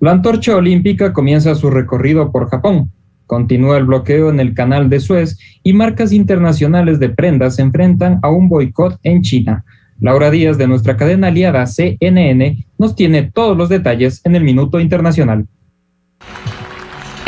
La antorcha olímpica comienza su recorrido por Japón. Continúa el bloqueo en el canal de Suez y marcas internacionales de prendas se enfrentan a un boicot en China. Laura Díaz de nuestra cadena aliada CNN nos tiene todos los detalles en el Minuto Internacional.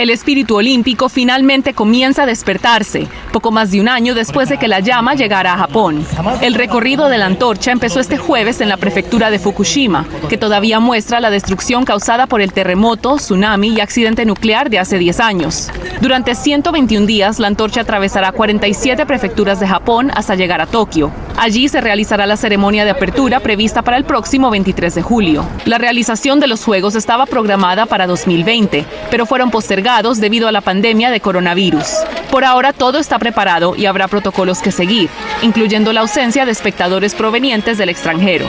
El espíritu olímpico finalmente comienza a despertarse, poco más de un año después de que la llama llegara a Japón. El recorrido de la antorcha empezó este jueves en la prefectura de Fukushima, que todavía muestra la destrucción causada por el terremoto, tsunami y accidente nuclear de hace 10 años. Durante 121 días, la antorcha atravesará 47 prefecturas de Japón hasta llegar a Tokio. Allí se realizará la ceremonia de apertura prevista para el próximo 23 de julio. La realización de los Juegos estaba programada para 2020, pero fueron postergados debido a la pandemia de coronavirus. Por ahora todo está preparado y habrá protocolos que seguir, incluyendo la ausencia de espectadores provenientes del extranjero.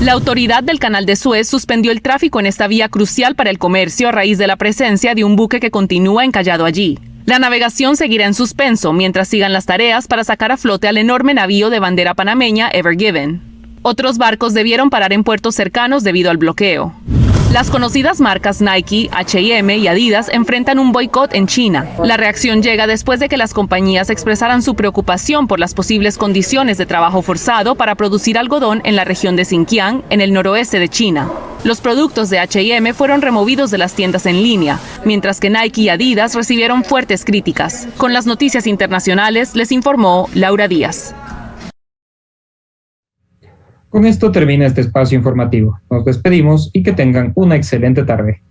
La autoridad del canal de Suez suspendió el tráfico en esta vía crucial para el comercio a raíz de la presencia de un buque que continúa encallado allí. La navegación seguirá en suspenso mientras sigan las tareas para sacar a flote al enorme navío de bandera panameña Ever Given. Otros barcos debieron parar en puertos cercanos debido al bloqueo. Las conocidas marcas Nike, H&M y Adidas enfrentan un boicot en China. La reacción llega después de que las compañías expresaran su preocupación por las posibles condiciones de trabajo forzado para producir algodón en la región de Xinjiang, en el noroeste de China. Los productos de H&M fueron removidos de las tiendas en línea, mientras que Nike y Adidas recibieron fuertes críticas. Con las noticias internacionales les informó Laura Díaz. Con esto termina este espacio informativo. Nos despedimos y que tengan una excelente tarde.